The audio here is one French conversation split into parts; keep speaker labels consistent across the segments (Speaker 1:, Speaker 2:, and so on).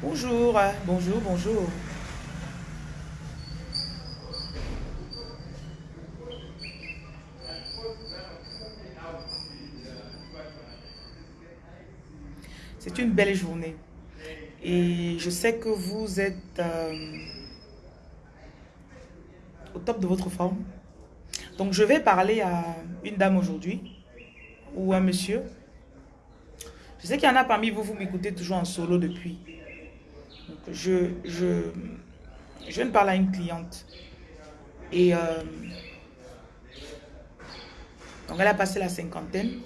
Speaker 1: Bonjour, bonjour, bonjour. C'est une belle journée. Et je sais que vous êtes euh, au top de votre forme. Donc je vais parler à une dame aujourd'hui ou un monsieur. Je sais qu'il y en a parmi vous, vous m'écoutez toujours en solo depuis. Je, viens de parler à une cliente. Et euh, donc elle a passé la cinquantaine.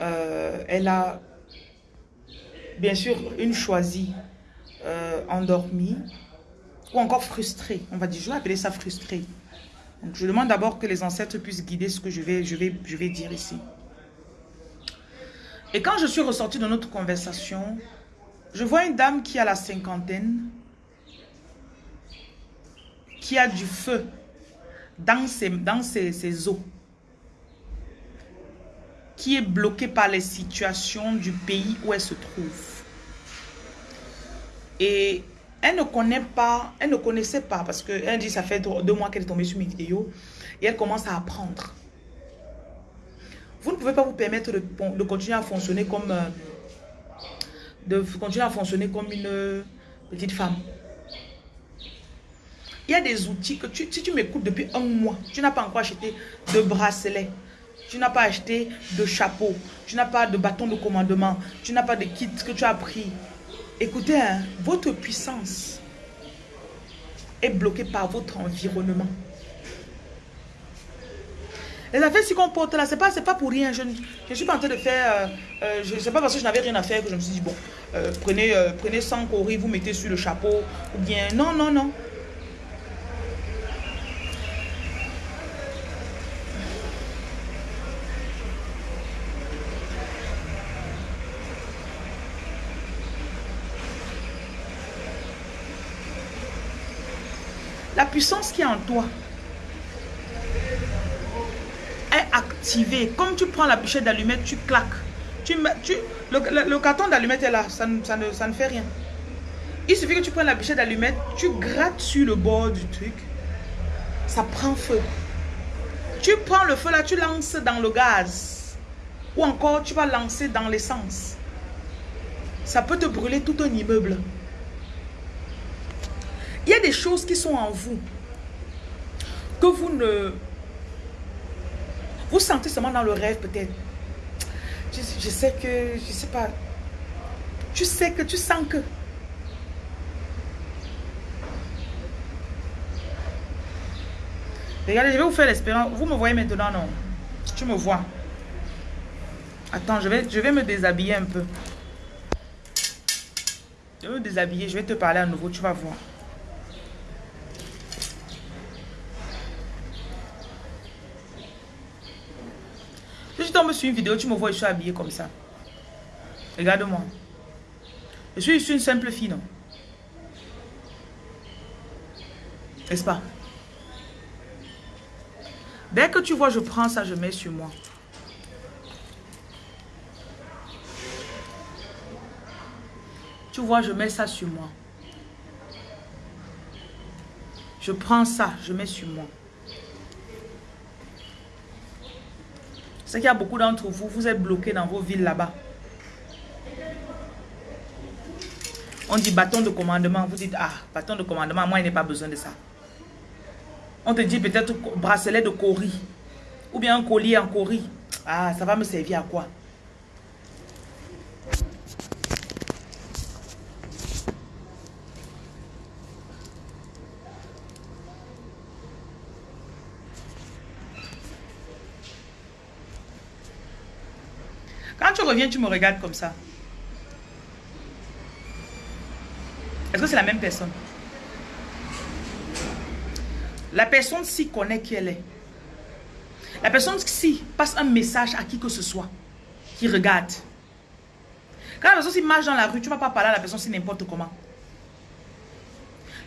Speaker 1: Euh, elle a bien sûr une choisie euh, endormie ou encore frustrée. On va dire, je vais appeler ça frustrée. Je demande d'abord que les ancêtres puissent guider ce que je vais, je vais, je vais dire ici. Et quand je suis ressortie de notre conversation, je vois une dame qui a la cinquantaine, qui a du feu dans ses, dans os, qui est bloquée par les situations du pays où elle se trouve. Et elle ne connaît pas, elle ne connaissait pas, parce qu'elle dit ça fait deux mois qu'elle est tombée sur mes vidéos, et elle commence à apprendre. Vous ne pouvez pas vous permettre de, de continuer à fonctionner comme euh, de continuer à fonctionner comme une petite femme. Il y a des outils que tu, si tu m'écoutes depuis un mois, tu n'as pas encore acheté de bracelet, tu n'as pas acheté de chapeau, tu n'as pas de bâton de commandement, tu n'as pas de kit que tu as pris. Écoutez, hein, votre puissance est bloquée par votre environnement. Les affaires si qu'on porte là, c'est pas, pas pour rien. Je ne suis pas en train de faire... Euh, euh, je sais pas parce que je n'avais rien à faire que je me suis dit, bon, euh, prenez, prenez 100 coris, vous mettez sur le chapeau. Ou bien, non, non, non. La puissance qui est en toi Comme tu prends la bûchette d'allumette, tu claques. Tu, tu, le, carton d'allumette est là, ça, ça, ne, ça ne fait rien. Il suffit que tu prennes la bûchette d'allumette, tu grattes sur le bord du truc, ça prend feu. Tu prends le feu là, tu lances dans le gaz. Ou encore, tu vas lancer dans l'essence. Ça peut te brûler tout un immeuble. Il y a des choses qui sont en vous que vous ne... Vous sentez seulement dans le rêve peut-être. Je, sais que... Je sais pas. Tu sais que... Tu sens que... Regardez, je vais vous faire l'expérience. Vous me voyez maintenant, non? Tu me vois. Attends, je vais, je vais me déshabiller un peu. Je vais me déshabiller. Je vais te parler à nouveau. Tu vas voir. Tombe sur une vidéo, tu me vois, je suis habillée comme ça. Regarde-moi. Je suis, je une simple fille, non? N'est-ce pas? Dès que tu vois, je prends ça, je mets sur moi. Tu vois, je mets ça sur moi. Je prends ça, je mets sur moi. C'est qu'il y a beaucoup d'entre vous, vous êtes bloqués dans vos villes là-bas. On dit bâton de commandement. Vous dites, ah, bâton de commandement, moi, il n'ai pas besoin de ça. On te dit peut-être bracelet de cori. Ou bien un collier en cori. Ah, ça va me servir à quoi? Reviens, tu me regardes comme ça. Est-ce que c'est la même personne? La personne ci connaît qui elle est. La personne ci passe un message à qui que ce soit qui regarde. Quand la personne ci marche dans la rue, tu ne vas pas parler à la personne ci n'importe comment.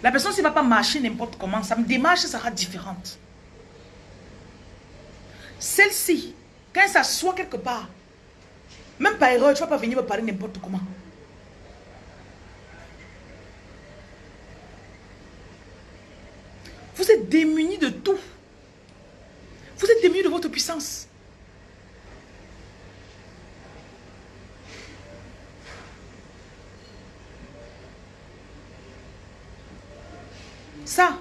Speaker 1: La personne ne va pas marcher n'importe comment. Sa démarche sera différente. Celle-ci, quand elle s'assoit quelque part, même par erreur, tu ne vas pas venir me parler n'importe comment. Vous êtes démunis de tout. Vous êtes démunis de votre puissance. Ça.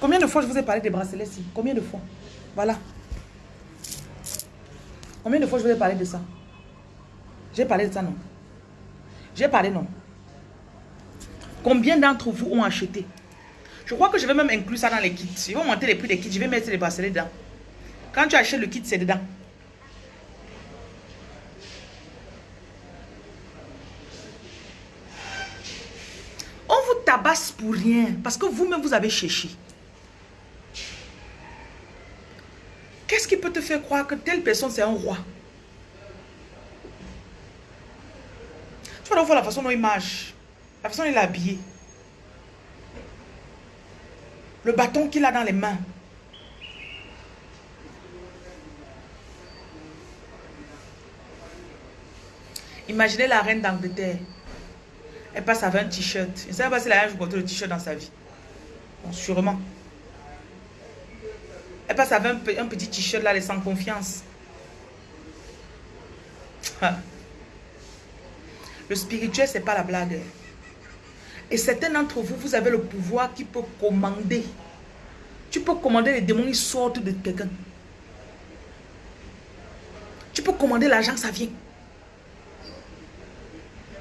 Speaker 1: Combien de fois je vous ai parlé des bracelets ici? Combien de fois? Voilà. Combien de fois je vous ai parlé de ça? J'ai parlé de ça, non? J'ai parlé, non? Combien d'entre vous ont acheté? Je crois que je vais même inclure ça dans les kits. Je vais monter les prix des kits. Je vais mettre les bracelets dedans. Quand tu achètes le kit, c'est dedans. On vous tabasse pour rien. Parce que vous-même, vous avez cherché. Qu'est-ce qui peut te faire croire que telle personne, c'est un roi? Tu vas voir la façon dont il marche. La façon dont il est habillé. Le bâton qu'il a dans les mains. Imaginez la reine d'Angleterre. Elle passe avec un t-shirt. Je ne sais pas si elle a jamais porté le t-shirt dans sa vie. Bon, sûrement. Elle passe avec un, petit t-shirt là, elle est sans confiance. Ah. Le spirituel, ce n'est pas la blague. Et certains d'entre vous, vous avez le pouvoir qui peut commander. Tu peux commander les démons, ils sortent de quelqu'un. Tu peux commander l'argent, ça vient.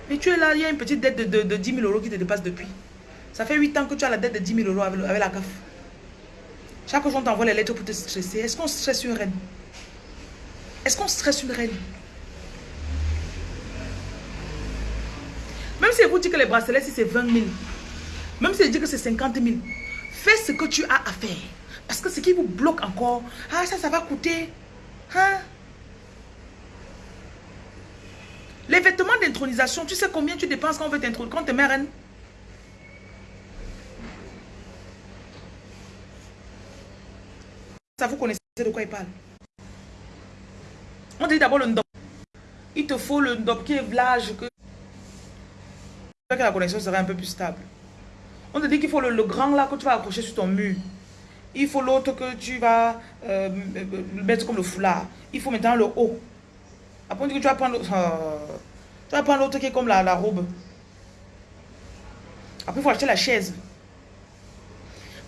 Speaker 1: Mais tu es là, il y a une petite dette de, de, 10 000 euros qui te dépasse depuis. Ça fait 8 ans que tu as la dette de 10 000 euros avec, la CAF. Chaque jour, on t'envoie les lettres pour te stresser. Est-ce qu'on stresse une reine? Est-ce qu'on stresse une reine? Même si vous dit que les bracelets, si c'est 20 000, même si dit que c'est 50 000, fais ce que tu as à faire. Parce que ce qui vous bloque encore, ah ça, ça va coûter. Hein? Les vêtements d'intronisation, tu sais combien tu dépenses quand on veut quand tu es reine? Vous connaissez de quoi il parle. On dit d'abord le ndop. Il te faut le ndop qui est que... que la connexion serait un peu plus stable. On te dit qu'il faut le, grand là que tu vas accrocher sur ton mur. Il faut l'autre que tu vas euh, mettre comme le foulard. Il faut maintenant le haut. Après, on que tu vas prendre euh, l'autre qui est comme la, la robe. Après, il faut acheter la chaise.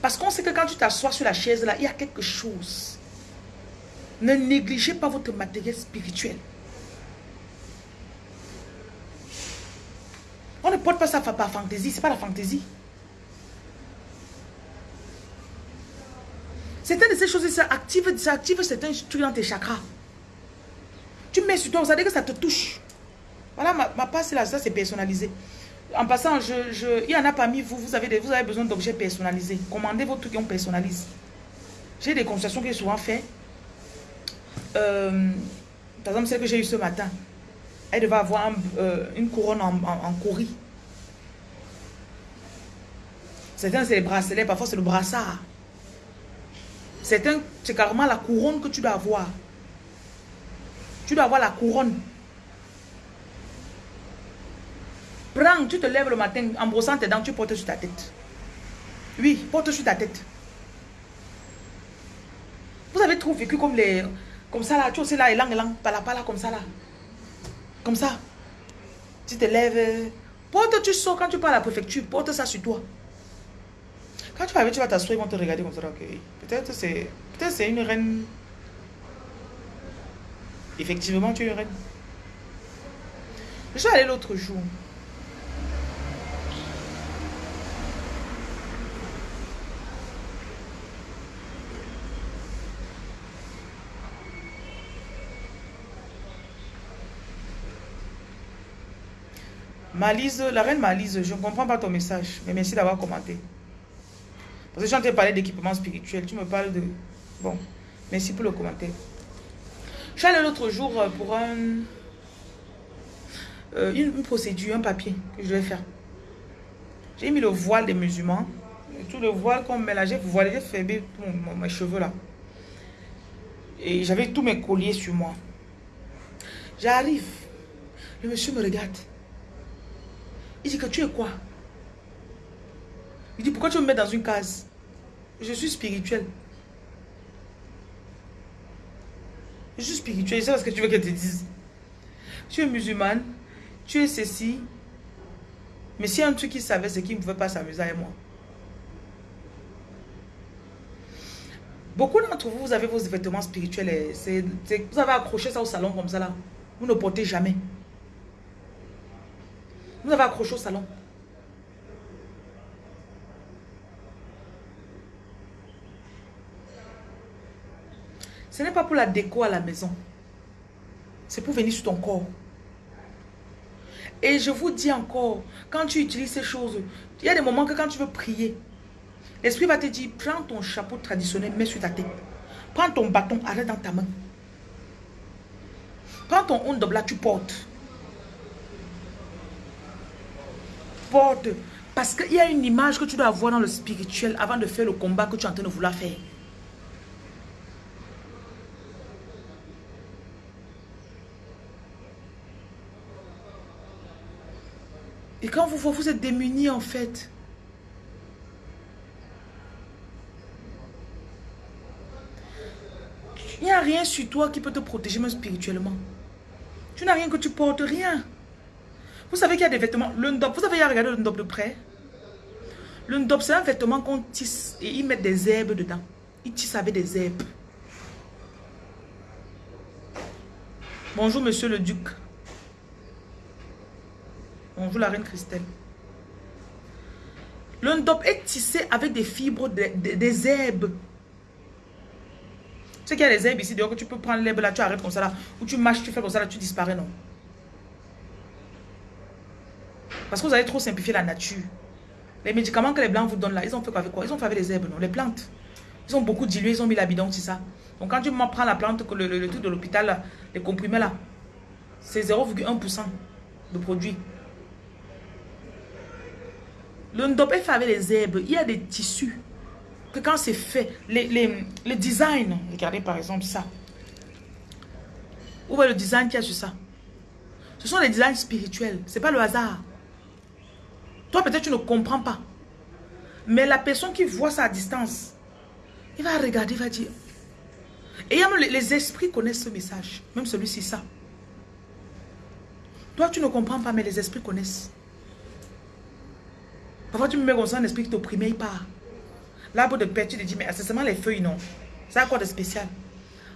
Speaker 1: Parce qu'on sait que quand tu t'assois sur la chaise là, il y a quelque chose. Ne négligez pas votre matériel spirituel. On ne porte pas ça par fantaisie, c'est pas la fantaisie. Certaines de ces choses, ça active, ça active certains trucs dans tes chakras. Tu mets sur toi, vous savez que ça te touche. Voilà, ma, ma passe là, ça c'est personnalisé. En passant, il y en a parmi vous, vous avez, besoin d'objets personnalisés. Commandez vos trucs et on personnalise. J'ai des consultations que j'ai souvent fait. Euh, par exemple, celle que j'ai eue ce matin. Elle devait avoir euh, une couronne en, en, cori. Certains, c'est les bracelets, parfois c'est le brassard. Certains, c'est carrément la couronne que tu dois avoir. Tu dois avoir la couronne. Prends, tu te lèves le matin en brossant tes dents, tu portes sur ta tête. Oui, porte sur ta tête. Vous avez trop vécu comme les... Comme ça là, tu sais là, élan, élan, pas là, comme ça là. Comme ça. Tu te lèves. Porte, tu sors quand tu pars à la préfecture, porte ça sur toi. Quand tu vas arriver, tu vas t'asseoir, ils vont te regarder comme ça. Peut-être c'est peut c'est une reine Effectivement, tu es reine. Je suis allée l'autre jour. Malise, la reine Malise, je ne comprends pas ton message, mais merci d'avoir commenté. Parce que je suis en train de parler d'équipement spirituel, tu me parles de... Bon, merci pour le commentaire. Je suis allée l'autre jour euh, pour un, euh, une, procédure, un papier que je vais faire. J'ai mis le voile des musulmans. Tout le voile qu'on là, j'ai voilé, j'ai fermé mes cheveux là. Et j'avais tous mes colliers sur moi. J'arrive. Le monsieur me regarde. Il dit que tu es quoi? Il dit, pourquoi tu me mets dans une case? Je suis spirituel. Je suis spirituel, c'est ce que tu veux qu'elle te dise. Tu es musulmane, tu es ceci. Mais s'il y a un truc qu'il savait, c'est qu'il ne pouvait pas s'amuser avec moi. Beaucoup d'entre vous, vous avez vos vêtements spirituels. Vous avez accroché ça au salon comme ça là. Vous ne portez jamais. Vous avez accroché au salon. Ce n'est pas pour la déco à la maison. C'est pour venir sur ton corps. Et je vous dis encore, quand tu utilises ces choses, il y a des moments que quand tu veux prier, l'esprit va te dire, prends ton chapeau traditionnel, mets sur ta tête. Prends ton bâton, arrête dans ta main. Prends ton onde là, tu portes. Porte. Parce qu'il y a une image que tu dois avoir dans le spirituel avant de faire le combat que tu es en train de vouloir faire. Et quand vous vous êtes démunis en fait. Il n'y a rien sur toi qui peut te protéger même spirituellement. Tu n'as rien que tu portes, rien. Vous savez qu'il y a des vêtements. Le ndop, vous avez regardé le ndop de près? Le ndop, c'est un vêtement qu'on tisse et ils mettent des herbes dedans. Ils tissent avec des herbes. Bonjour, monsieur le duc. Bonjour la reine Christelle. Le ndop est tissé avec des fibres, des herbes. Tu sais qu'il y a des herbes ici, que tu peux prendre l'herbe là, tu arrêtes comme ça là, ou tu marches, tu fais comme ça là, tu disparais, non? Parce que vous avez trop simplifié la nature. Les médicaments que les blancs vous donnent là, ils ont fait quoi avec quoi? Ils ont fait avec les herbes, non? Les plantes. Ils ont beaucoup dilué, ils ont mis la bidon, c'est ça. Donc quand tu prends la plante, le, le, truc de l'hôpital, les comprimés là, c'est 0,1% de produit. Le ndop fait avec les herbes. Il y a des tissus que quand c'est fait, les, les, designs, regardez par exemple ça. Où est le design qu'il y a sur ça? Ce sont des designs spirituels. Ce n'est pas le hasard. Toi, peut-être tu ne comprends pas. Mais la personne qui voit ça à distance, il va regarder, il va dire. Et les, les esprits connaissent ce message. Même celui-ci, ça. Toi, tu ne comprends pas, mais les esprits connaissent. Parfois, tu me mets comme ça un esprit qui t'opprime, il part. L'arbre de paix, tu te dis, mais c'est seulement les feuilles, non. C'est quoi de spécial?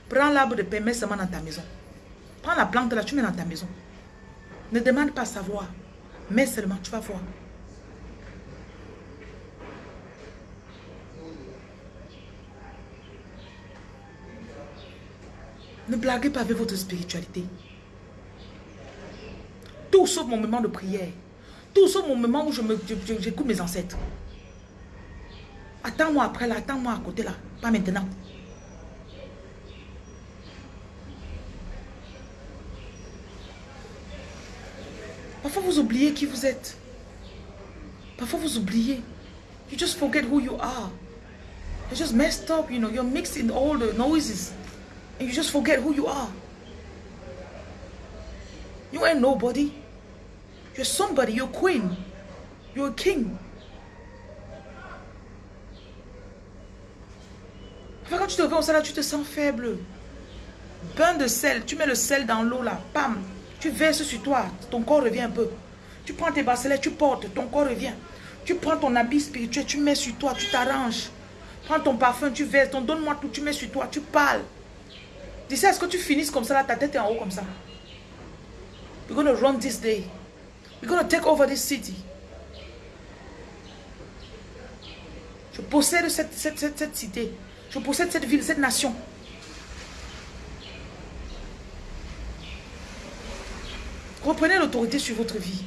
Speaker 1: Prends l'arbre de paix, mets seulement dans ta maison. Prends la plante là, tu mets dans ta maison. Ne demande pas à savoir. Mets seulement, tu vas voir. Ne blaguez pas avec votre spiritualité. Tout sauf mon moment de prière. Tout ce moment où j'écoute mes ancêtres. Attends-moi après là, attends-moi à côté là, pas maintenant. Parfois vous oubliez qui vous êtes. Parfois vous oubliez. You just forget who you are. You're just messed up, you know. You're mixed in all the noises. And you just forget who you are. You ain't nobody. You're somebody, you're queen. You're a king. quand tu te réveilles au là, tu te sens faible. Pain de sel, tu mets le sel dans l'eau là, pam. Tu verses sur toi, ton corps revient un peu. Tu prends tes bracelets, tu portes, ton corps revient. Tu prends ton habit spirituel, tu mets sur toi, tu t'arranges. Prends ton parfum, tu verses, donne-moi tout, tu mets sur toi, tu parles. Dis est-ce que tu finisses comme ça ta tête est en haut comme ça? We're going to run this day. We're going to take over this city. Je possède cette, cette, cette, cette cité. Je possède cette ville, cette nation. Reprenez l'autorité sur votre vie.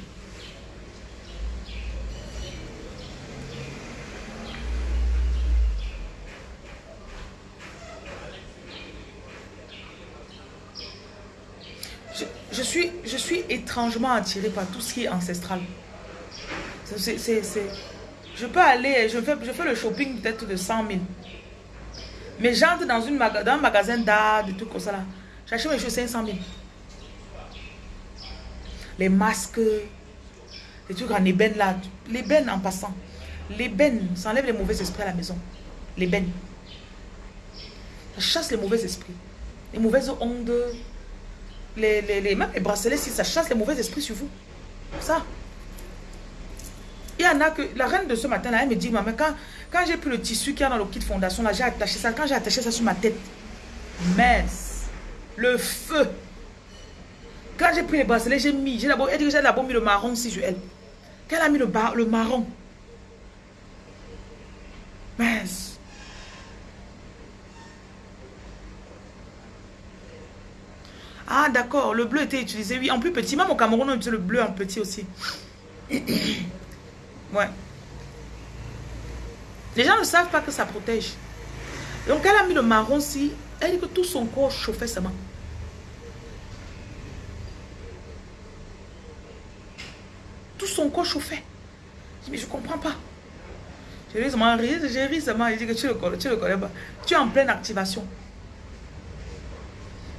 Speaker 1: je, suis, je suis étrangement attirée par tout ce qui est ancestral. C'est, je peux aller, je fais, je fais le shopping peut-être de 100 000. Mais j'entre dans, une un magasin d'art, des trucs comme ça là. J'achète mes choses 500 000. Les masques, les trucs en ébène là. L'ébène en passant. L'ébène, ça enlève les mauvais esprits à la maison. L'ébène. Ça chasse les mauvais esprits. Les mauvaises ondes, les, les, les, même les bracelets, si ça chasse les mauvais esprits sur vous. Ça. Il y en a que, la reine de ce matin, là, elle me dit, maman, quand, j'ai pris le tissu qui y a dans le kit fondation, là, j'ai attaché ça. Quand j'ai attaché ça sur ma tête, mince, le feu. Quand j'ai pris les bracelets, j'ai mis, j'ai d'abord, elle dit que j'ai d'abord mis le marron aussi sur elle. Quand elle a mis le, bar, le marron, mince. Ah, d'accord, le bleu était utilisé, oui, en plus petit. Même au Cameroun, on utilise le bleu en petit aussi. ouais. Les gens ne savent pas que ça protège. Donc, elle a mis le marron si elle dit que tout son corps chauffait seulement. Tout son corps chauffait. Je dis, mais je ne comprends pas. J'ai ri seulement, j'ai ri seulement, il dit que tu le connais, tu le connais pas. Tu es en pleine activation.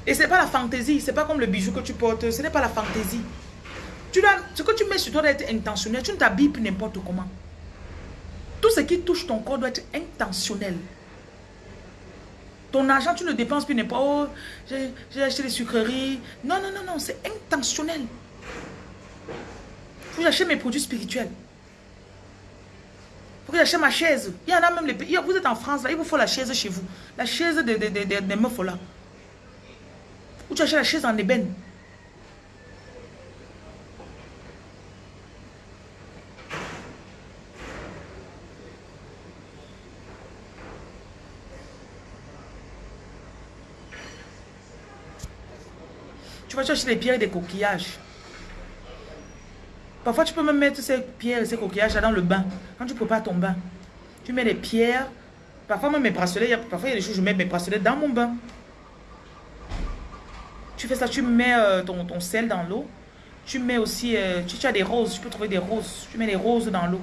Speaker 1: Et ce n'est pas la fantaisie, ce n'est pas comme le bijou que tu portes, ce n'est pas la fantaisie. Tu dois, ce que tu mets sur toi doit être intentionnel, tu ne t'habilles n'importe comment. Tout ce qui touche ton corps doit être intentionnel. Ton argent, tu ne dépenses plus n'importe où. Oh, j'ai acheté des sucreries. Non, non, non, non, c'est intentionnel. Faut que j'achète mes produits spirituels. Faut que j'achète ma chaise. Il y en a même les pays. Vous êtes en France, il vous faut la chaise chez vous. La chaise des de, de, de, meufs là. Ou tu achètes la chaise en ébène? Tu vas chercher des pierres et des coquillages. Parfois, tu peux même mettre ces pierres et ces coquillages dans le bain. Quand tu prépares ton bain, tu mets des pierres. Parfois, même mes bracelets, parfois, il y a des choses, je mets mes bracelets dans mon bain. Tu fais ça, tu mets euh, ton, sel dans l'eau. Tu mets aussi, euh, tu, as des roses, tu peux trouver des roses. Tu mets des roses dans l'eau.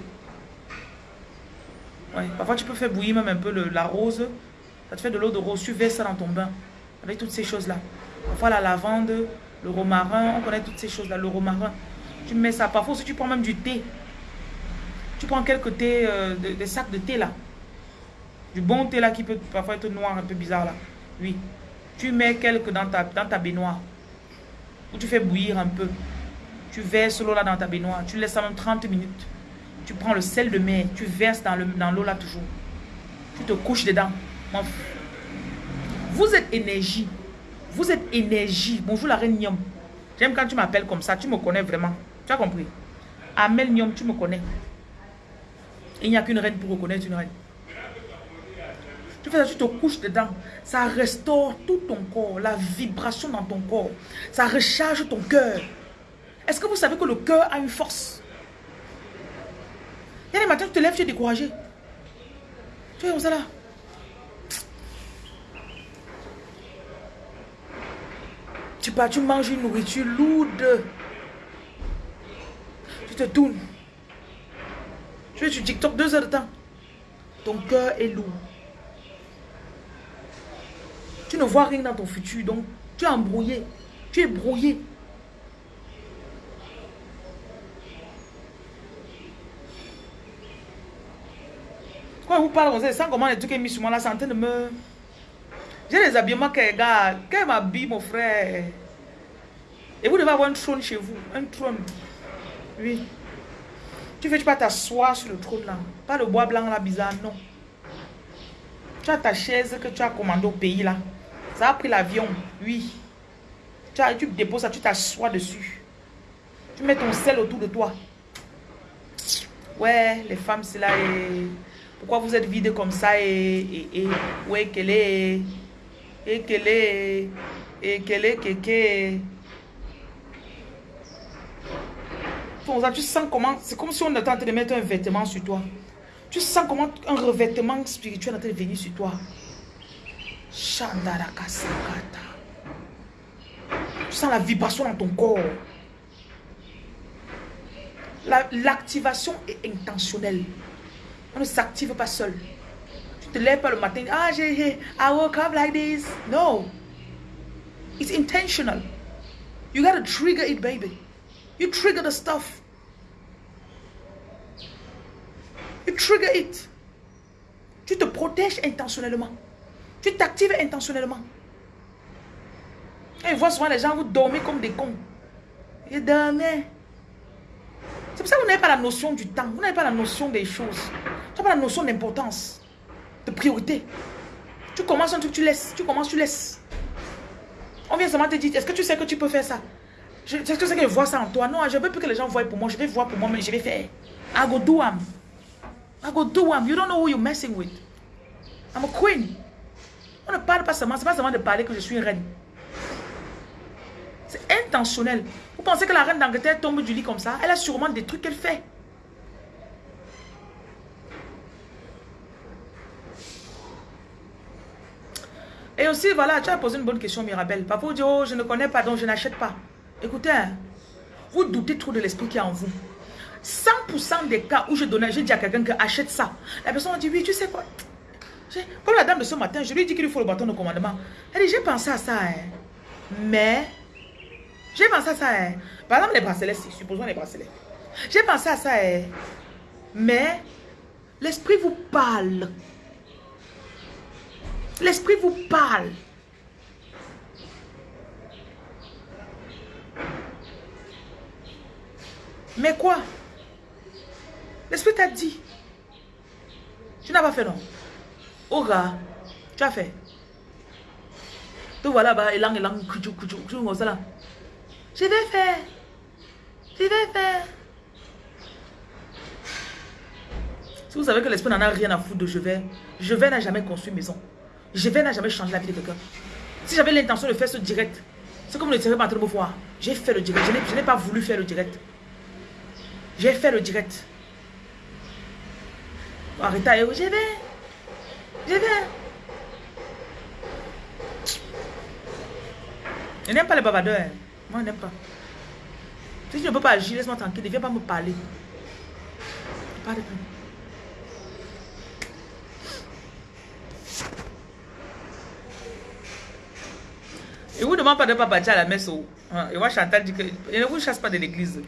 Speaker 1: Ouais, parfois, tu peux faire bouillir même un peu la rose. Ça te fait de l'eau de rose. Tu verses ça dans ton bain. Avec toutes ces choses-là. Parfois, la lavande, le romarin, on connaît toutes ces choses-là, le romarin. Tu mets ça. Parfois aussi, tu prends même du thé. Tu prends quelques thés, euh, des sacs de thé là. Du bon thé là qui peut parfois être noir, un peu bizarre là. Oui. Tu mets quelques dans ta, dans ta baignoire. Ou tu fais bouillir un peu. Tu verses l'eau là dans ta baignoire. Tu laisses ça même 30 minutes. Tu prends le sel de mer. Tu verses dans l'eau dans là toujours. Tu te couches dedans. Vous êtes énergie. Vous êtes énergie. Bonjour la reine Nyom. J'aime quand tu m'appelles comme ça. Tu me connais vraiment. Tu as compris? Amel Nyom, tu me connais. Il n'y a qu'une reine pour reconnaître une reine. Tu fais ça, tu te couches dedans. Ça restaure tout ton corps, la vibration dans ton corps. Ça recharge ton cœur. Est-ce que vous savez que le cœur a une force? Il y a des matins, tu te lèves, tu es découragé. Tu es comme ça là. Tu pars, tu manges une nourriture lourde. Tu te tournes. Tu es sur TikTok deux heures de temps. Ton cœur est lourd. Tu ne vois rien dans ton futur. Donc, tu es embrouillé. Tu es brouillé. Quand vous parle, vous savez, comment les trucs mis sur moi en train de me... J'ai les habillements qu'elle regarde. Qu'elle m'habille, mon frère. Et vous devez avoir un trône chez vous. Un trône. Oui. Tu fais, tu pas t'asseoir sur le trône là. Pas le bois blanc là bizarre, non. Tu as ta chaise que tu as commandée au pays là. Ça a pris l'avion, oui. Tu, déposes ça, tu t'assois dessus. Tu mets ton sel autour de toi. Ouais, les femmes, c'est là. Et... Pourquoi vous êtes vide comme ça et, et, et ouais, qu'elle est, et qu'elle est, et qu'elle est, qu'elle tu sens comment, c'est comme si on était en train de mettre un vêtement sur toi. Tu sens comment un revêtement spirituel est en train de venir sur toi. Tu sens la vibration dans ton corps. L'activation est intentionnelle. On ne s'active pas seul. Tu te lèves pas le matin. Ah, j'ai, I woke up like this. No. It's intentional. You gotta trigger it, baby. You trigger the stuff. You trigger it. Tu te protèges intentionnellement. Tu t'actives intentionnellement. Et voit souvent les gens, vous dormez comme des cons. Ils dormaient. C'est pour ça que vous n'avez pas la notion du temps. Vous n'avez pas la notion des choses. Tu n'as pas la notion d'importance, de priorité. Tu commences un truc, tu laisses. Tu commences, tu laisses. On vient seulement te dire, est-ce que tu sais que tu peux faire ça? Est-ce que tu sais que je vois ça en toi? Non, je ne veux plus que les gens voient pour moi. Je vais voir pour moi, mais je vais faire. I go do am. I go do am. You don't know who you're messing with. I'm a queen. On ne parle pas seulement, c'est pas seulement de parler que je suis reine. C'est intentionnel. Vous pensez que la reine d'Angleterre tombe du lit comme ça? Elle a sûrement des trucs qu'elle fait. Et aussi, voilà, tu as posé une bonne question, Mirabelle. Papa vous dit, oh, je ne connais pas, donc je n'achète pas. Écoutez, hein, vous doutez trop de l'esprit qui est en vous. 100% des cas où je donnais, je dis à quelqu'un que achète ça. La personne dit, oui, tu sais quoi? Comme la dame de ce matin, je lui ai dit qu'il faut le bâton de commandement. Elle dit, j'ai pensé à ça, hein. mais... J'ai pensé à ça, hein. Par exemple, les bracelets, supposons les bracelets. J'ai pensé à ça, hein. mais l'esprit vous parle. L'esprit vous parle. Mais quoi? L'esprit t'a dit. Tu n'as pas fait non? Oga, tu as fait. Tu vois là-bas, élang, élang, kuju, kuju, kuju, là. Je vais faire. Je vais faire. Si vous savez que l'esprit n'en a rien à foutre de je vais, je vais n'a jamais construit maison. Je vais n'a jamais changé la vie de quelqu'un. Si j'avais l'intention de faire ce direct, c'est comme le direct pas me voir. J'ai fait le direct. Je n'ai pas voulu faire le direct. J'ai fait le direct. Arrêtez, je vais. Je vais. Je n'aime pas les babadeurs. Hein. Moi, je n'aime pas. Si tu ne peux pas agir, laisse-moi tranquille. Ne viens pas me parler. De Et vous ne demande pas de pas à la messe. Hein, et moi, Chantal dit que je ne vous chasse pas de l'église.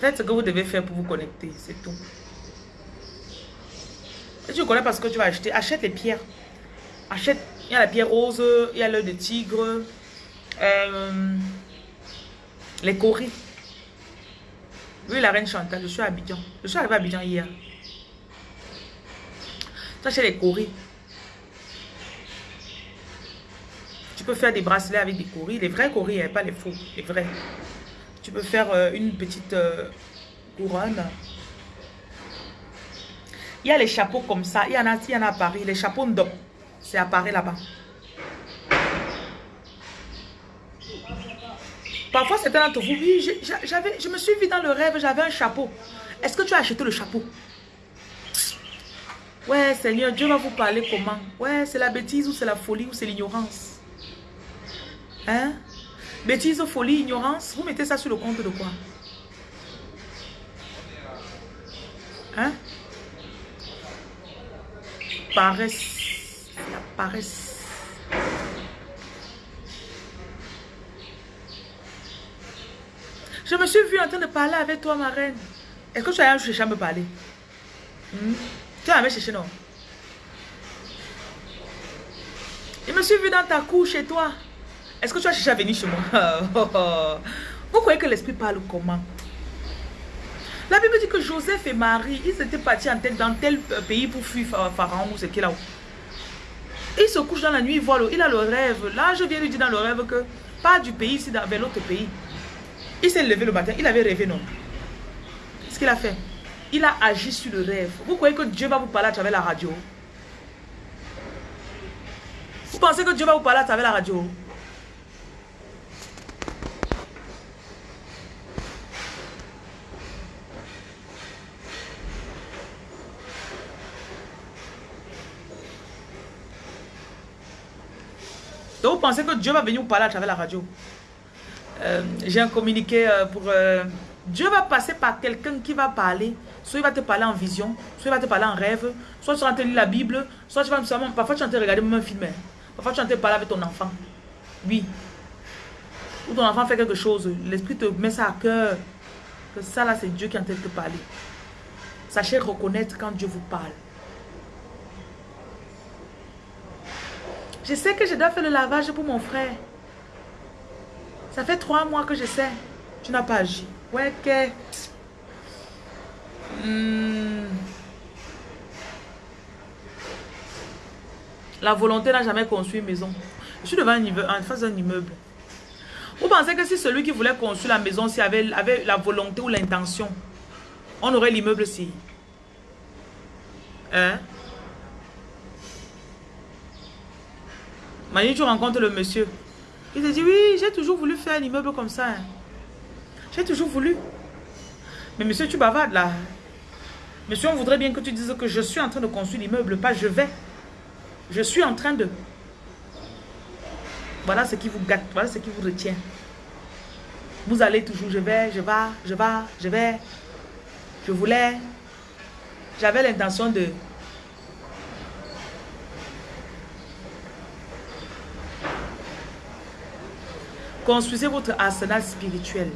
Speaker 1: Faites ce que vous devez faire pour vous connecter, c'est tout. Tu connais pas ce que tu vas acheter, achète les pierres. Achète, il y a la pierre rose, il y a l'œil de tigre, euh, les coris. Oui, la reine Chantal, je suis à Abidjan. Je suis arrivé à Abidjan hier. Tu achètes les coris. peux faire des bracelets avec des coris, les vrais coris, hein, pas les faux, les vrais. Tu peux faire euh, une petite euh, couronne. Il y a les chapeaux comme ça, il y en a, il y en a à Paris, les chapeaux d'homme, c'est à Paris là-bas. Parfois, c'était d'entre vous, oui, j'avais, je me suis vu dans le rêve, j'avais un chapeau. Est-ce que tu as acheté le chapeau? Ouais, Seigneur, Dieu va vous parler comment? Ouais, c'est la bêtise ou c'est la folie ou c'est l'ignorance? Hein? Bêtise, folie, ignorance? Vous mettez ça sur le compte de quoi? Hein? Paresse. La paresse. Je me suis vue en train de parler avec toi, ma reine. Est-ce que tu as cherché à me parler? Hmm? Tu as cherché, non? Je me suis vue dans ta cour chez toi. Est-ce que tu as cherché à venir chez moi? Vous croyez que l'esprit parle comment? La Bible dit que Joseph et Marie, ils étaient partis en dans tel pays pour fuir Pharaon ou ce qu'il a. Il se couche dans la nuit, il voit le, il a le rêve. Là, je viens lui dire dans le rêve que pas du pays, c'est vers l'autre pays. Il s'est levé le matin, il avait rêvé, non Ce qu'il a fait, il a agi sur le rêve. Vous croyez que Dieu va vous parler à travers la radio? Vous pensez que Dieu va vous parler à travers la radio? Pensez que Dieu va venir vous parler à travers la radio. Euh, j'ai un communiqué euh, pour... Euh, Dieu va passer par quelqu'un qui va parler. Soit il va te parler en vision, soit il va te parler en rêve, soit tu vas te lire la Bible, soit tu vas me Parfois tu vas te regarder même un film. Hein. Parfois tu vas te parler avec ton enfant. Oui. Ou ton enfant fait quelque chose. L'esprit te met ça à cœur. Que ça là c'est Dieu qui est en train de te parler. Sachez reconnaître quand Dieu vous parle. Je sais que je dois faire le lavage pour mon frère. Ça fait trois mois que je sais. Tu n'as pas agi. Ouais, que... Hmm. La volonté n'a jamais construit une maison. Je suis devant un immeuble, en face d'un immeuble. Vous pensez que si celui qui voulait construire la maison si avait, avait la volonté ou l'intention, on aurait l'immeuble si Hein? Mani, tu rencontres le monsieur. Il te dit, oui, j'ai toujours voulu faire un immeuble comme ça. Hein. J'ai toujours voulu. Mais monsieur, tu bavardes là. Monsieur, on voudrait bien que tu dises que je suis en train de construire l'immeuble, pas je vais. Je suis en train de... Voilà ce qui vous gâte, voilà ce qui vous retient. Vous allez toujours, je vais, je vais, je vais, je vais. Je voulais. J'avais l'intention de... Construisez votre arsenal spirituel.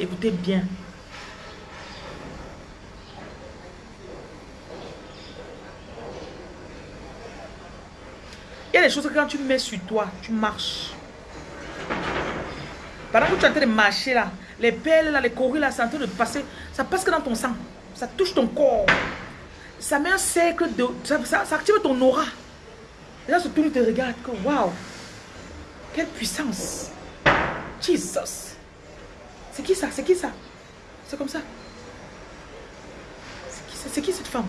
Speaker 1: Écoutez bien. Il y a des choses que quand tu mets sur toi, tu marches. Pendant que tu es en train de marcher là, les pelles là, les courriers là, c'est en train de passer. Ça passe que dans ton sang. Ça touche ton corps. Ça met un cercle de... Ça, active ton aura. Et là, ce tour, te regarde waouh. Quelle puissance. Jesus. C'est qui ça? C'est qui ça? C'est comme ça. C'est qui, qui cette femme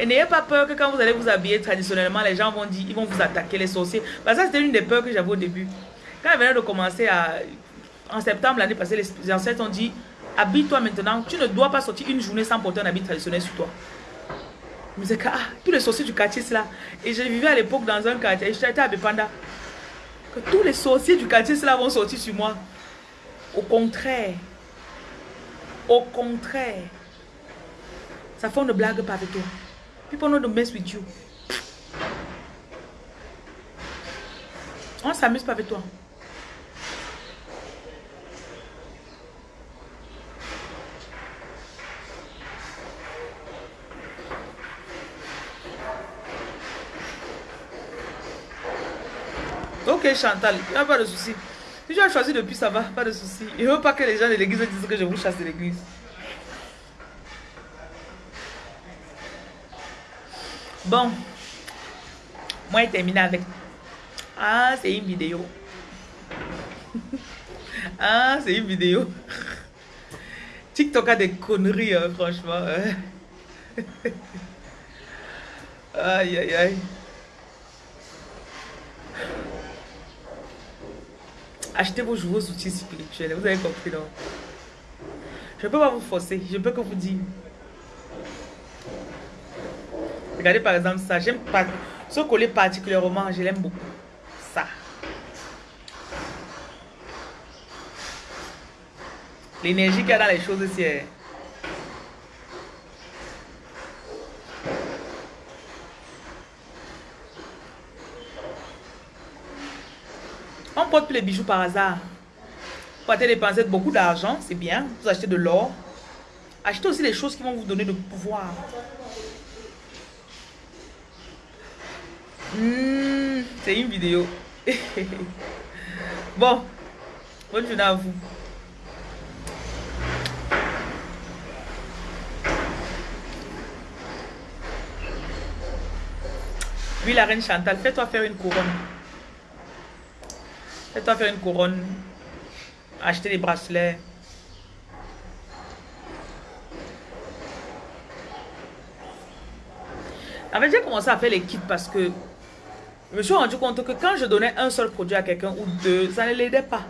Speaker 1: Et n'ayez pas que quand vous allez vous habiller traditionnellement, les gens vont dire, ils vont vous attaquer, les sorciers. Parce que c'était une des peurs que j'avais au début. Quand elle venait de commencer à... En septembre l'année passée, les ancêtres ont dit, habille-toi maintenant. Tu ne dois pas sortir une journée sans porter un habit traditionnel sur toi. Je me disais, ah, tous les sorciers du quartier, c'est là. Et je vivais à l'époque dans un quartier, j'étais à Bepanda. Que tous les sorciers du quartier, c'est là, vont sortir sur moi. Au contraire. Au contraire. Ça fait une blague pas avec toi. People know to mess with you. On s'amuse pas avec toi. Ok Chantal, il n'y a pas de souci. Si tu as choisi depuis, ça va, pas de souci. Il ne veut pas que les gens de l'église disent que je vous chasse de l'église. Bon. Moi, je termine avec. Ah, c'est une vidéo. ah, c'est une vidéo. TikTok a des conneries, hein, franchement. Hein. aïe, aïe, aïe. Achetez vos jouets outils spirituels. Vous avez compris, non? Je ne peux pas vous forcer. Je peux que vous dire. Regardez par exemple ça. J'aime pas. Ce collier particulièrement, je l'aime beaucoup. Ça. L'énergie qu'il y a dans les choses ici. On porte plus les bijoux par hasard. Vous partez dépenser beaucoup d'argent, c'est bien. Vous achetez de l'or. Achetez aussi les choses qui vont vous donner de pouvoir. Hmm, c'est une vidéo. bon, bonne journée à vous. Oui, la reine Chantal, fais-toi faire une couronne. Fais-toi faire une couronne. Acheter des bracelets. En fait, j'ai commencé à faire les kits parce que je me suis rendu compte que quand je donnais un seul produit à quelqu'un ou deux, ça ne l'aidait pas.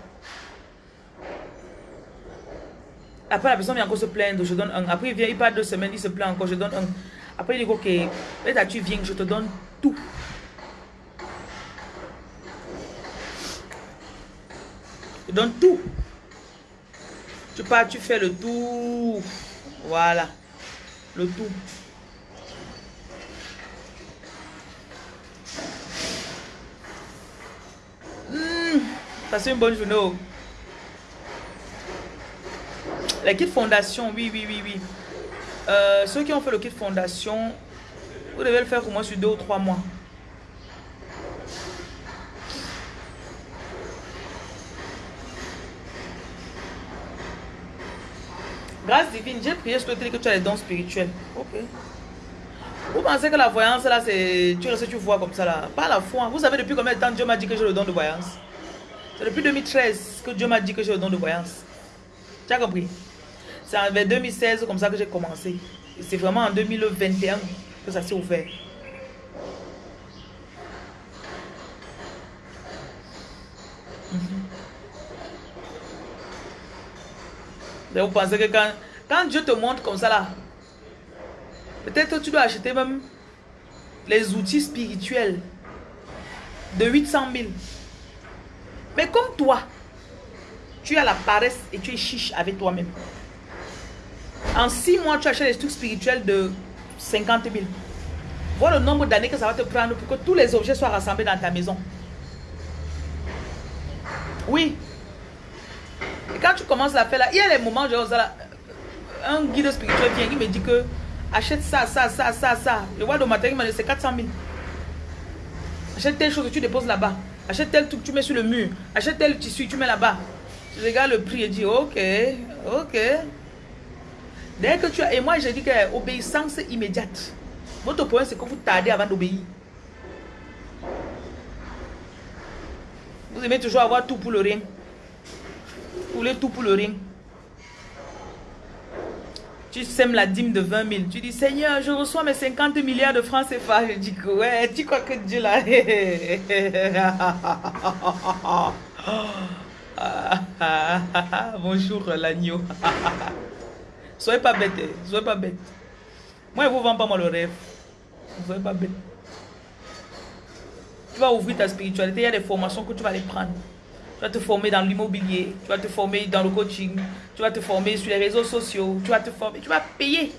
Speaker 1: Après, la personne vient encore se plaindre, je donne un. Après, il vient, il part deux semaines, il se plaint encore, je donne un. Après, il dit, ok, là, tu viens, je te donne tout. Je donne tout. Tu pars, tu fais le tout. Voilà. Le tout. Passez une bonne journée. Oh. Les kits fondation, oui, oui, oui, oui. Euh, ceux qui ont fait le kit fondation, vous devez le faire au moins sur deux ou trois mois. Grâce divine, j'ai prié sur le que tu as les dons spirituels. Ok. Vous pensez que la voyance là, c'est. Tu restes, tu vois comme ça là. Pas la foi. Vous savez depuis combien de temps Dieu m'a dit que j'ai le don de voyance? C'est depuis 2013 que Dieu m'a dit que j'ai le don de voyance. Tu as compris? C'est en 2016 comme ça que j'ai commencé. C'est vraiment en 2021 que ça s'est ouvert. vous pensez que quand, quand Dieu te montre comme ça là, peut-être tu dois acheter même les outils spirituels de 800 000. Mais comme toi, tu as la paresse et tu es chiche avec toi-même. En six mois, tu achètes des trucs spirituels de 50 000. Vois le nombre d'années que ça va te prendre pour que tous les objets soient rassemblés dans ta maison. Oui. Et quand tu commences à faire là, il y a les moments, genre, un guide spirituel vient, il me dit que achète ça, ça, ça, ça, ça. Je vois le matériel, c'est 400 000. Achète telle chose que tu déposes là-bas. Achète tel truc, tu mets sur le mur. Achète tel tissu, tu mets là-bas. Je regarde le prix et dis, ok, ok. Dès que tu as... Et moi, j'ai dit que obéissance immédiate. Votre point, c'est que vous tardez avant d'obéir. Vous aimez toujours avoir tout pour le rien. Vous voulez tout pour le rien. Tu sèmes la dîme de 20 000. Tu dis, Seigneur, je reçois mes 50 milliards de francs CFA. Je dis, ouais, tu crois que Dieu l'a... Bonjour l'agneau. soyez pas bête, hein. soyez pas bête. Moi, je vous vends pas moi le rêve. Soyez pas bête. Tu vas ouvrir ta spiritualité, il y a des formations que tu vas aller prendre. Tu vas te former dans l'immobilier, tu vas te former dans le coaching, tu vas te former sur les réseaux sociaux, tu vas te former, tu vas payer.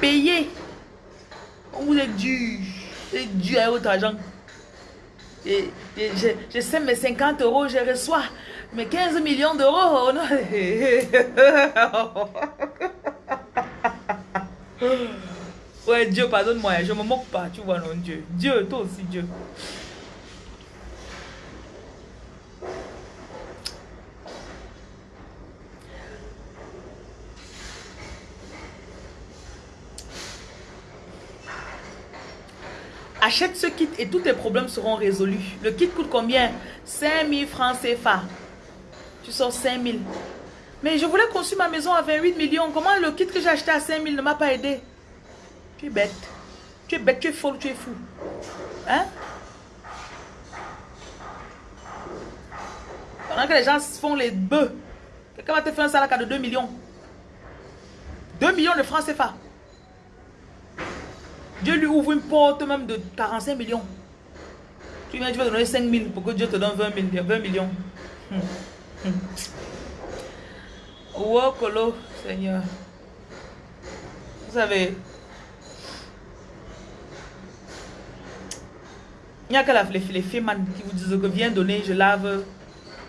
Speaker 1: Payer. On vous est dur. C'est dur à votre argent. Et, je, sais mes 50 euros, je reçois mes 15 millions d'euros. ouais, Dieu, pardonne-moi, je me moque pas, tu vois, non, Dieu. Dieu, toi aussi, Dieu. Achète ce kit et tous tes problèmes seront résolus. Le kit coûte combien? 5000 francs CFA. Tu sors 5000. Mais je voulais construire ma maison à 28 millions. Comment le kit que j'ai acheté à 5000 ne m'a pas aidé? Tu es bête. Tu es bête, tu es folle, tu es fou. Hein? Pendant que les gens font les bœufs, quelqu'un va te faire un salaire de 2 millions. 2 millions de francs CFA. Dieu lui ouvre une porte même de 45 millions. Tu viens, tu vas donner 5 000 pour que Dieu te donne 20, 20 millions. Hum. Hum. Oh, Colo, Seigneur. Vous savez, il n'y a que les, les filles qui vous disent que viens donner, je lave,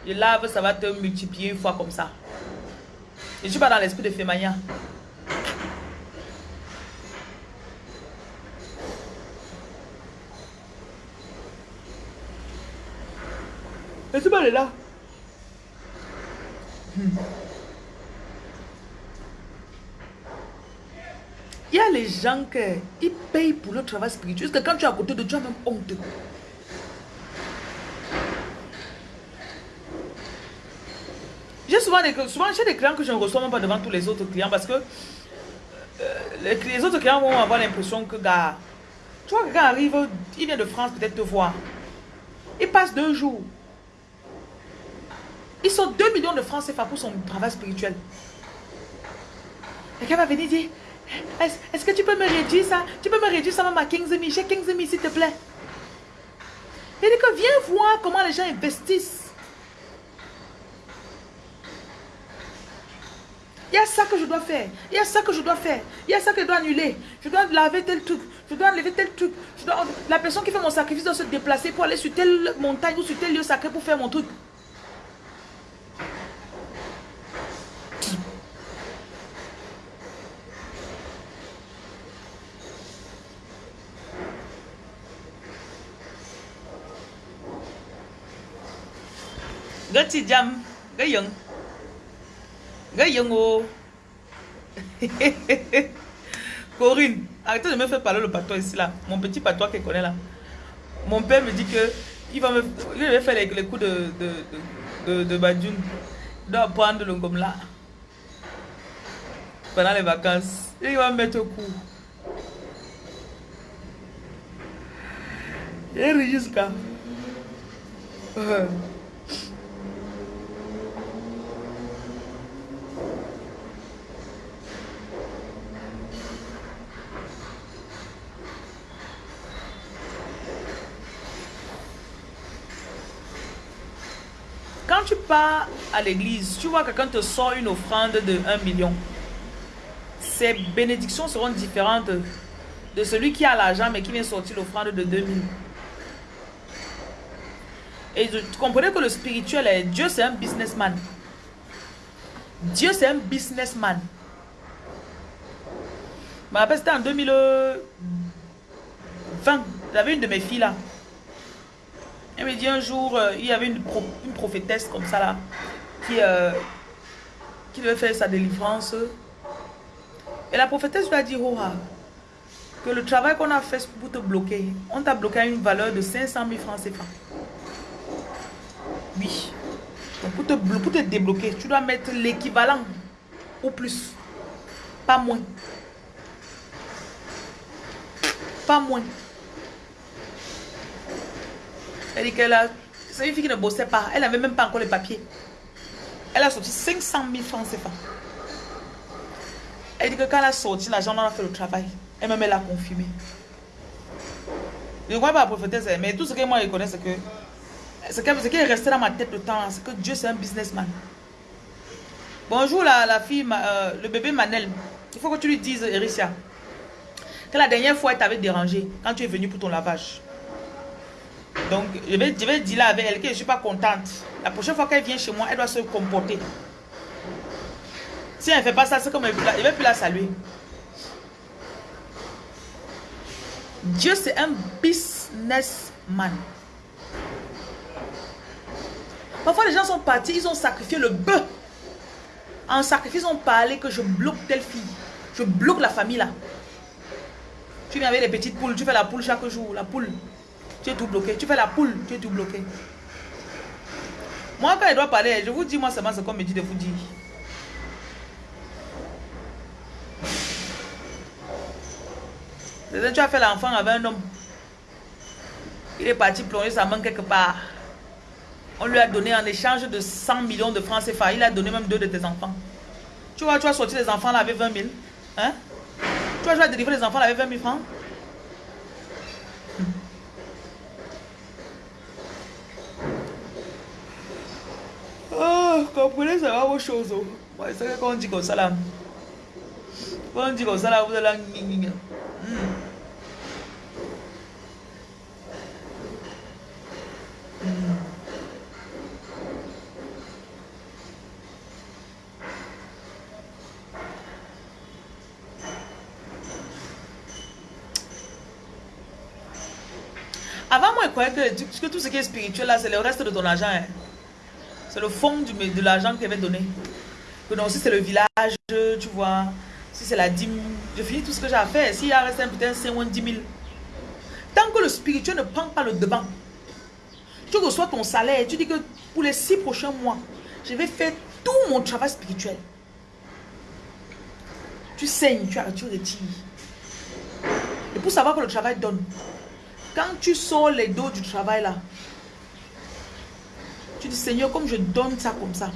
Speaker 1: je lave, ça va te multiplier une fois comme ça. Je ne suis pas dans l'esprit de Fémania. Ce mal est là. Il y a les gens qui payent pour le travail spirituel. Parce que quand tu es à côté de Dieu, même honte. J'ai souvent des, des clients que je ne reçois même pas devant tous les autres clients parce que euh, les, autres clients vont avoir l'impression que, gars, tu vois, quelqu'un arrive, il vient de France peut-être te voir. Il passe deux jours. Ils sont 2 millions de francs CFA pour son travail spirituel. Quelqu'un va venir dire, est-ce que tu peux me réduire ça? Tu peux me réduire ça même à 15 000 J'ai 15 000 s'il te plaît. Il dit que viens voir comment les gens investissent. Il y a ça que je dois faire. Il y a ça que je dois faire. Il y a ça que je dois annuler. Je dois laver tel truc. Je dois enlever tel truc. La personne qui fait mon sacrifice doit se déplacer pour aller sur telle montagne ou sur tel lieu sacré pour faire mon truc. Gati jam, gayung. Gayung oh. Corinne, arrêtez de me faire parler le patois ici là. Mon petit patois qui connaît là. Mon père me dit que il va me il va faire les, coups de de. Il doit prendre le gomme là. Pendant les vacances. Il va me mettre au coup. Et jusqu'à. à l'église, tu vois quelqu'un te sort une offrande de 1 million. Ses bénédictions seront différentes de celui qui a l'argent mais qui vient sortir l'offrande de 2000. Et tu comprenez que le spirituel est Dieu, c'est un businessman. Dieu, c'est un businessman. Je me en 2020. J'avais une de mes filles là. Elle me dit un jour, euh, il y avait une, prophétesse comme ça là, qui, euh, qui faire sa délivrance. Et la prophétesse lui a dit, oh, que le travail qu'on a fait pour te bloquer, on t'a bloqué à une valeur de 500 000 francs CFA. Oui. Donc pour te, pour te débloquer, tu dois mettre l'équivalent ou plus. Pas moins. Pas moins. Elle dit qu'elle a... C'est une fille qui ne bossait pas. Elle n'avait même pas encore les papiers. Elle a sorti 500 000 francs CFA. Elle dit que quand elle a sorti l'argent, on a fait le travail. Elle même elle confirmé. Je ne crois pas la prophétesse, mais tout ce que moi je connais, c'est que ce qui est resté dans ma tête le temps, c'est que Dieu c'est un businessman. Bonjour la, la fille, euh, le bébé Manel. Il faut que tu lui dises, Ericia, que la dernière fois elle t'avait dérangé quand tu es venu pour ton lavage. Donc, je vais, je vais dire là avec elle que je ne suis pas contente. La prochaine fois qu'elle vient chez moi, elle doit se comporter. Si elle ne fait pas ça, c'est comme elle ne va plus la saluer. Dieu, c'est un businessman. Parfois, les gens sont partis, ils ont sacrifié le bœuf. En sacrifice, ils ont parlé que je bloque telle fille. Je bloque la famille là. Tu viens avec les petites poules, tu fais la poule chaque jour, la poule tu es tout bloqué. Tu fais la poule, tu es tout bloqué. Moi, quand il doit parler, je vous dis, moi, seulement ce qu'on me dit de vous dire. Tu as fait l'enfant avec un homme. Il est parti plonger sa main quelque part. On lui a donné en échange de 100 millions de francs CFA. Il a donné même deux de tes enfants. Tu vois, tu as sorti les enfants là avec 20 000. Hein? Tu vois, tu vas délivrer les enfants là avec 20 000 francs? Comprenez, ça va vos choses. Oh. c'est quand on dit comme ça là. Quand on dit comme ça là, vous allez hmm. Hmm. Avant, moi, je croyais que, que tout ce qui est spirituel là, c'est le reste de ton argent. Hein. C'est le fond de l'argent qu'il avait donné. Que non, si c'est le village, tu vois, si c'est la dîme, je finis tout ce que j'ai à faire. S'il y a resté un putain 5 ou 10 000. Tant que le spirituel ne prend pas le devant, tu reçois ton salaire, tu dis que pour les 6 prochains mois, je vais faire tout mon travail spirituel. Tu saignes, tu, tu retires. Et pour savoir que le travail donne, quand tu sors les dos du travail là, Seigneur, comme je donne ça comme ça,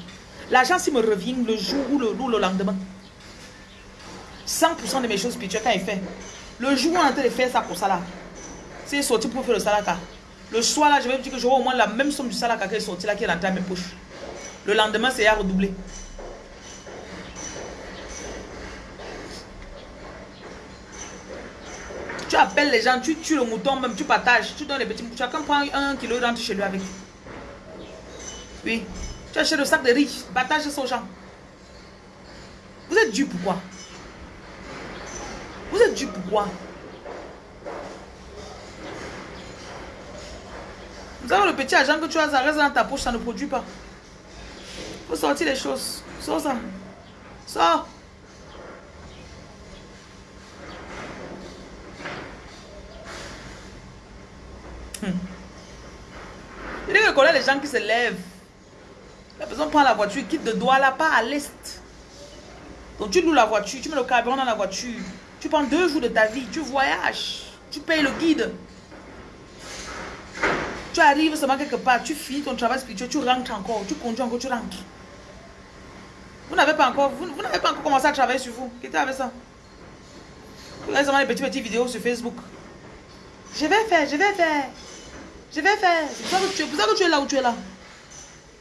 Speaker 1: l'argent, s'il me revient le jour ou le, ou le lendemain, 100% de mes choses spirituelles, quand il fait, le jour où on est en train de faire ça pour ça là, c'est sorti pour faire le salaka. Le soir là, je vais me dire que j'aurai au moins la même somme du salaka qui est sortie là, qui est rentrée à mes poches. Le lendemain, c'est à redoubler. Tu appelles les gens, tu tues le mouton même, tu partages, tu donnes les petits moutons. Chacun prend un kilo et rentre chez lui avec. Oui. Tu achètes le sac de partage ça aux gens. Vous êtes dû pourquoi Vous êtes dû pourquoi Vous avez le petit argent que tu as, ça reste dans ta poche, ça ne produit pas. Il faut sortir les choses. Sors ça. Sors. Hmm. Il dit que les gens qui se lèvent. La personne prend la voiture, quitte de Douala, pas à l'est. Donc tu loues la voiture, tu mets le carburant dans la voiture. Tu prends deux jours de ta vie, tu voyages. Tu payes le guide. Tu arrives seulement quelque part, tu finis ton travail spirituel, tu rentres encore, tu conduis encore, tu rentres. Vous n'avez pas encore, vous, n'avez pas encore commencé à travailler sur vous. Qu'est-ce avec ça? Vous avez seulement les petites, petites vidéos sur Facebook. Je vais faire, je vais faire. Je vais faire. C'est pour ça que tu es là où tu es là.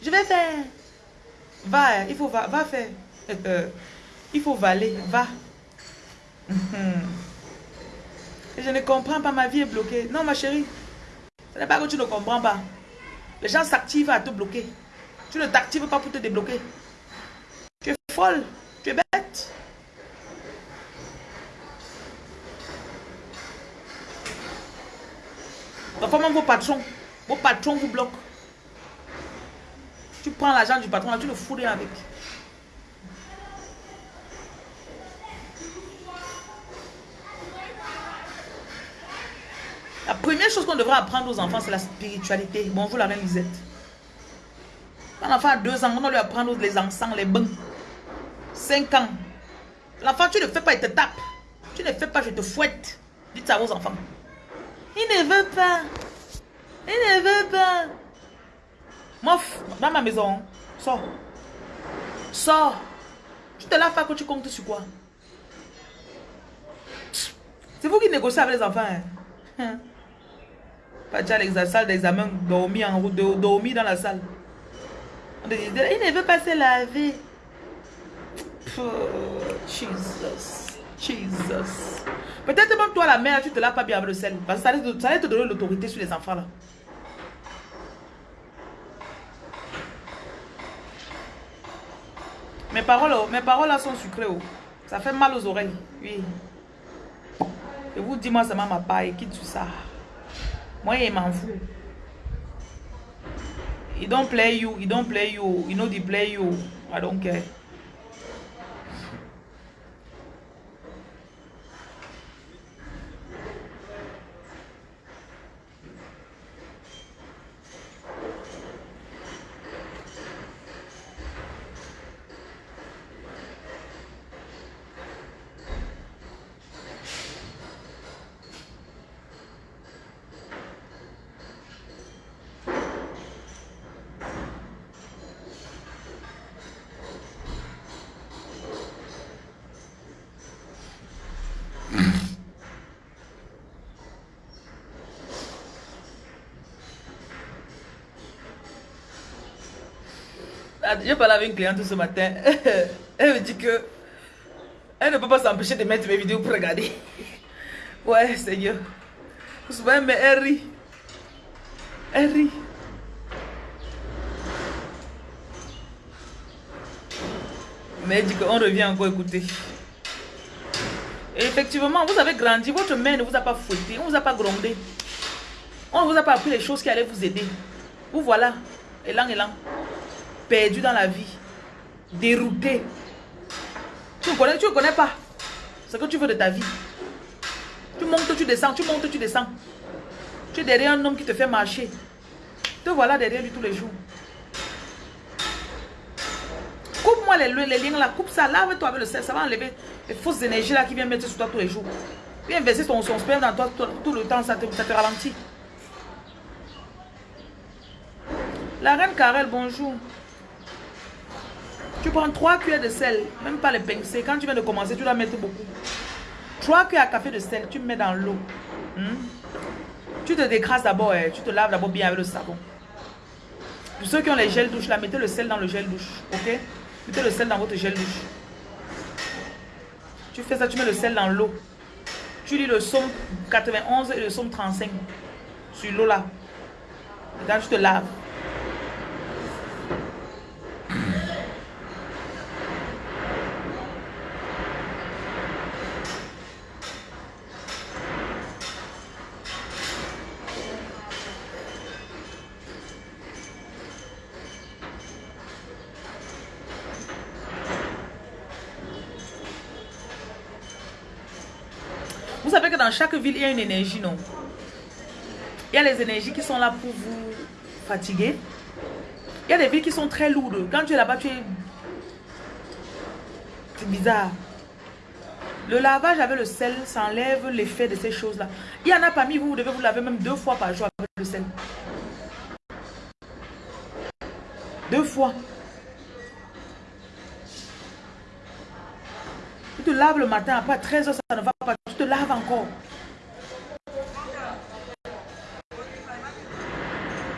Speaker 1: Je vais faire. Va, il faut va, va faire. il faut valer, va. je ne comprends pas, ma vie est bloquée. Non, ma chérie. Ce n'est pas que tu ne comprends pas. Les gens s'activent à te bloquer. Tu ne t'actives pas pour te débloquer. Tu es folle. Tu es bête. Parfois même vos patrons, vos patrons vous bloquent? Tu prends l'argent du patron, tu le fous avec. La première chose qu'on devrait apprendre aux enfants, c'est la spiritualité. Bonjour la reine Lisette. Quand l'enfant a deux ans, on lui apprendre les encens, les bains. Cinq ans. L'enfant, tu ne fais pas, il te tape. Tu ne fais pas, je te fouette. Dites ça aux enfants. Il ne veut pas. Il ne veut pas. Mof, dans ma maison, sors. Sors. Tu te laves pas que tu comptes sur quoi? C'est vous qui négociez avec les enfants. Hein? hein? Pas déjà la salle d'examen, dormi en route, dormi dans la salle. il ne veut pas se laver. Jesus. Jesus. Peut-être même toi, la mère, tu te laves pas bien avec le sel. Parce que ça allait te, donner l'autorité sur les enfants là. Mes paroles, oh, mes paroles là sont sucrées. Oh. Ça fait mal aux oreilles. Oui. Et vous, dis-moi seulement ma paille. Quitte tout ça. Moi, il m'en fout. He don't play you. He don't play you. You know they play you. I don't care. J'ai parlé avec une cliente ce matin. Elle me dit que elle ne peut pas s'empêcher de mettre mes vidéos pour regarder. Ouais, Seigneur. Souvent, mais elle rit. Elle rit. Mais elle dit qu'on revient encore écouter. Et effectivement, vous avez grandi, votre mère ne vous a pas fouetté, on ne vous a pas grondé. On ne vous a pas appris les choses qui allaient vous aider. Vous voilà, élan, élan perdu dans la vie, dérouté. Tu ne connais, tu connais pas ce que tu veux de ta vie. Tu montes, tu descends, tu montes, tu descends. Tu es derrière un homme qui te fait marcher. Te voilà derrière lui tous les jours. Coupe-moi les, les, liens là, coupe ça, lave-toi avec le sel, ça va enlever les fausses énergies là qui viennent mettre sur toi tous les jours. Viens verser son, son sperme dans toi tout, le temps, ça te, ça te ralentit. La reine Karel, bonjour. Tu prends 3 cuillères de sel, même pas les pincer. Quand tu viens de commencer, tu dois mettre beaucoup. 3 cuillères à café de sel, tu mets dans l'eau. Hmm? Tu te décrases d'abord, eh. tu te laves d'abord bien avec le savon. Pour ceux qui ont les gels douche, là, mettez le sel dans le gel douche. Ok? Mettez le sel dans votre gel douche. Tu fais ça, tu mets le sel dans l'eau. Tu lis le somme 91 et le somme 35 sur l'eau là. Quand tu te laves. dans chaque ville, il y a une énergie, non? Il y a les énergies qui sont là pour vous fatiguer. Il y a des villes qui sont très lourdes. Quand tu es là-bas, tu es... C'est bizarre. Le lavage avec le sel, ça enlève l'effet de ces choses-là. Il y en a parmi vous, vous devez vous laver même deux fois par jour avec le sel. Deux fois. Tu te laves le matin, après 13 heures, ça ne va laves encore.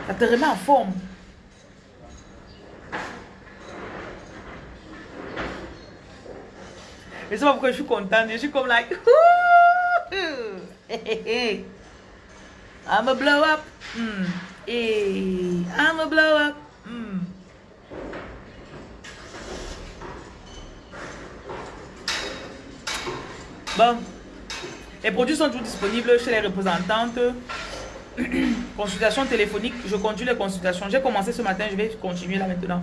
Speaker 1: Ça te remet en forme. Et c'est pas pourquoi je suis contente. Je suis comme like. I'm a blow up. Mm. Hey, I'm a blow up. Mm. Bon. Les produits sont toujours disponibles chez les représentantes. Consultation téléphonique. Je conduis les consultations. J'ai commencé ce matin, je vais continuer là maintenant.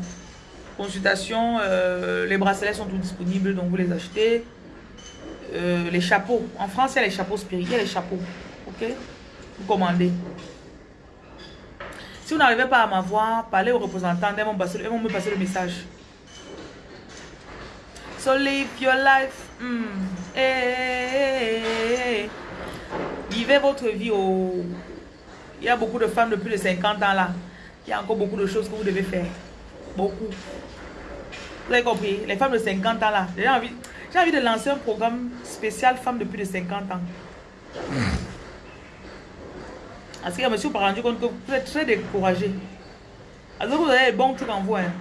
Speaker 1: Consultation, euh, les bracelets sont tous disponibles, donc vous les achetez. Euh, les chapeaux. En France, il y a les chapeaux spirituels, les chapeaux. Ok? Vous commandez. Si vous n'arrivez pas à m'avoir, parlez aux représentants, ils vont, me passer le message. So live your life. Hmm. Vivez votre vie au... Il y a beaucoup de femmes de plus de 50 ans là. Il y a encore beaucoup de choses que vous devez faire. Beaucoup. Vous avez compris? Les femmes de 50 ans là. J'ai envie, envie de lancer un programme spécial femmes de plus de 50 ans. Parce que je me suis rendu compte que vous êtes très découragé. Alors vous avez les bons trucs en vous. Hein.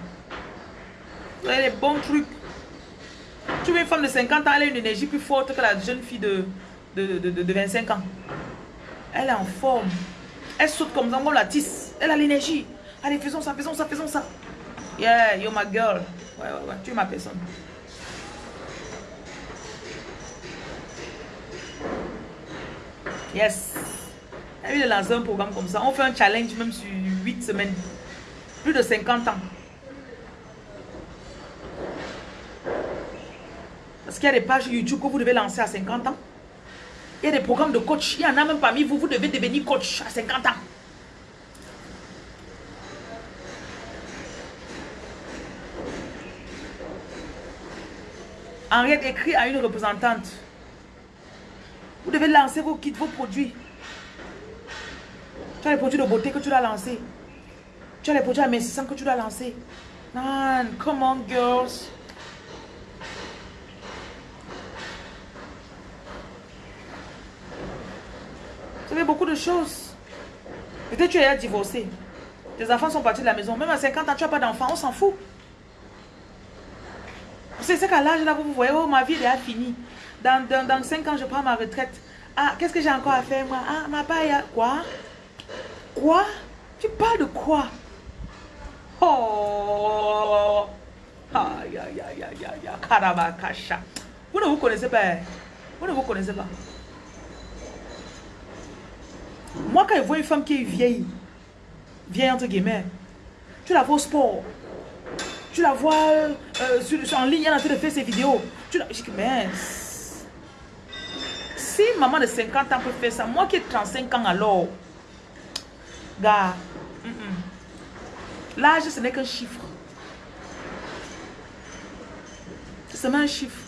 Speaker 1: Vous avez les bons trucs. Tu veux une femme de 50 ans, elle a une énergie plus forte que la jeune fille de, de, de, de 25 ans. Elle est en forme. Elle saute comme ça, comme la tisse. Elle a l'énergie. Allez, faisons ça, faisons ça, faisons ça. Yeah, you're my girl. Ouais, ouais, ouais, tu es ma personne. Yes. Elle vient de lancer un programme comme ça. On fait un challenge même sur 8 semaines. Plus de 50 ans. Parce qu'il y a des pages YouTube que vous devez lancer à 50 ans. Il y a des programmes de coach. Il y en a même parmi vous, vous devez devenir coach à 50 ans. Henriette écrit à une représentante. Vous devez lancer vos kits, vos produits. Tu as les produits de beauté que tu dois lancer. Tu as les produits amincissants que tu dois lancer. Man, come on, girls. Beaucoup de choses. Peut-être tu es divorcé. Tes enfants sont partis de la maison. Même à 50 ans, tu n'as pas d'enfants. On s'en fout. C'est qu'à l'âge là, vous voyez, oh, ma vie est finie. Dans, dans, dans 5 ans, je prends ma retraite. Ah, qu'est-ce que j'ai encore à faire, moi? Ah, ma paille, quoi? Quoi? Tu parles de quoi? Oh Aïe, aïe, aïe, aïe, aïe, Vous ne vous connaissez pas. Hein? Vous ne vous connaissez pas. Moi, quand je vois une femme qui est vieille, vieille entre guillemets, tu la vois au sport, tu la vois euh, sur, en ligne, elle est en train de faire ses vidéos. Tu la... Je dis, mais si maman de 50 ans peut faire ça, moi qui ai 35 ans alors, gars, l'âge ce n'est qu'un chiffre. C'est seulement un chiffre.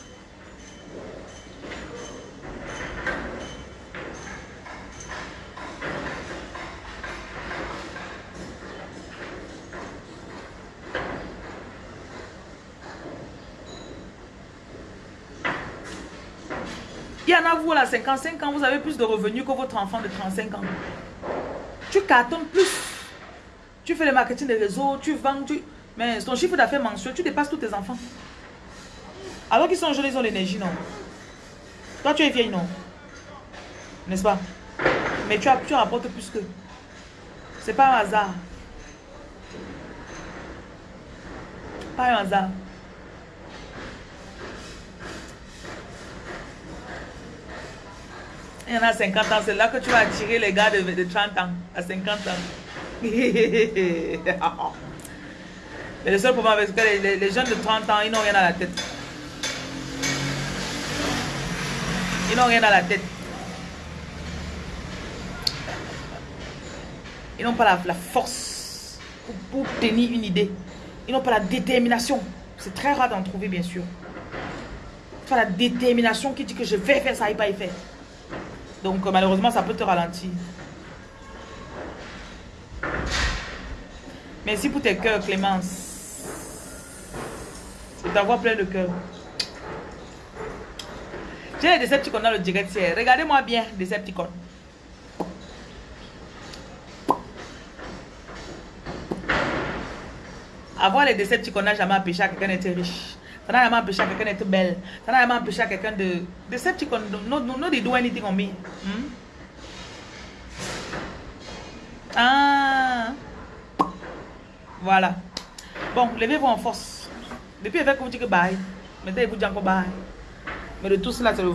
Speaker 1: Il y en a vous à 55 ans, vous avez plus de revenus que votre enfant de 35 ans. Tu cartonnes plus. Tu fais le marketing des réseaux, tu vends, tu... mais ton chiffre d'affaires mensuel, tu dépasses tous tes enfants. Alors qu'ils sont jeunes, ils ont l'énergie, non? Toi, tu es vieille, non? N'est-ce pas? Mais tu, as, tu rapportes plus que. C'est pas un hasard. Pas un hasard. Il y en a 50 ans, c'est là que tu vas attirer les gars de, de 30 ans, à 50 ans. Mais le seul problème, c'est que les, jeunes de 30 ans, ils n'ont rien à la tête. Ils n'ont rien à la tête. Ils n'ont pas la, force pour, tenir une idée. Ils n'ont pas la détermination. C'est très rare d'en trouver, bien sûr. La détermination qui dit que je vais faire ça et pas y faire. Donc, malheureusement, ça peut te ralentir. Merci pour tes cœurs, Clémence. C'est d'avoir plein de cœur. J'ai les Decepticons dans le direct Regardez-moi bien, Decepticons. Avoir les Decepticons n'a jamais empêché à quelqu'un d'être riche. Ça n'a jamais empêché quelqu'un d'être belle. Ça n'a jamais quelqu'un de... Decepticons, no, no, no, they do anything on me. Voilà. Bon, levez-vous en force. Depuis, avec vous dire que bye. Maintenant, dit encore bye. Mais de tout cela, c'est le